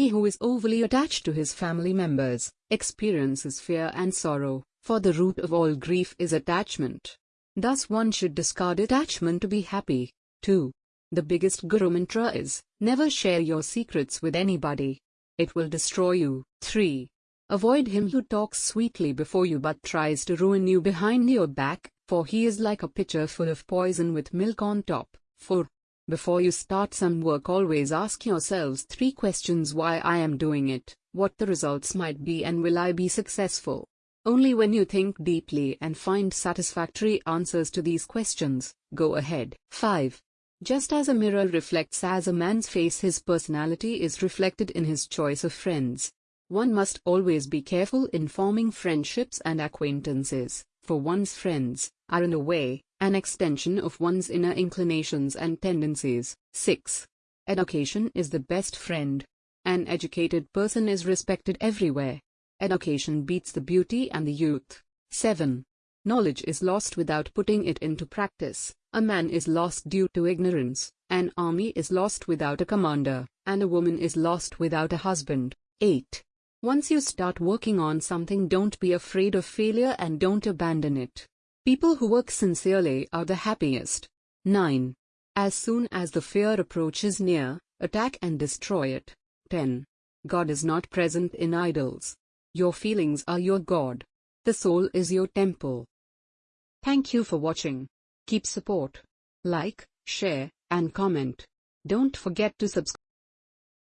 He who is overly attached to his family members experiences fear and sorrow, for the root of all grief is attachment. Thus one should discard attachment to be happy. 2. The biggest Guru mantra is, never share your secrets with anybody. It will destroy you. 3. Avoid him who talks sweetly before you but tries to ruin you behind your back, for he is like a pitcher full of poison with milk on top. 4. Before you start some work always ask yourselves three questions why I am doing it, what the results might be and will I be successful. Only when you think deeply and find satisfactory answers to these questions, go ahead. 5. Just as a mirror reflects as a man's face his personality is reflected in his choice of friends. One must always be careful in forming friendships and acquaintances, for one's friends are in a way, an extension of one's inner inclinations and tendencies. 6. Education is the best friend. An educated person is respected everywhere. Education beats the beauty and the youth. 7. Knowledge is lost without putting it into practice. A man is lost due to ignorance, an army is lost without a commander, and a woman is lost without a husband. 8. Once you start working on something don't be afraid of failure and don't abandon it. People who work sincerely are the happiest. 9. As soon as the fear approaches near, attack and destroy it. 10. God is not present in idols. Your feelings are your God. The soul is your temple. Thank you for watching. Keep support. Like, share, and comment. Don't forget to subscribe.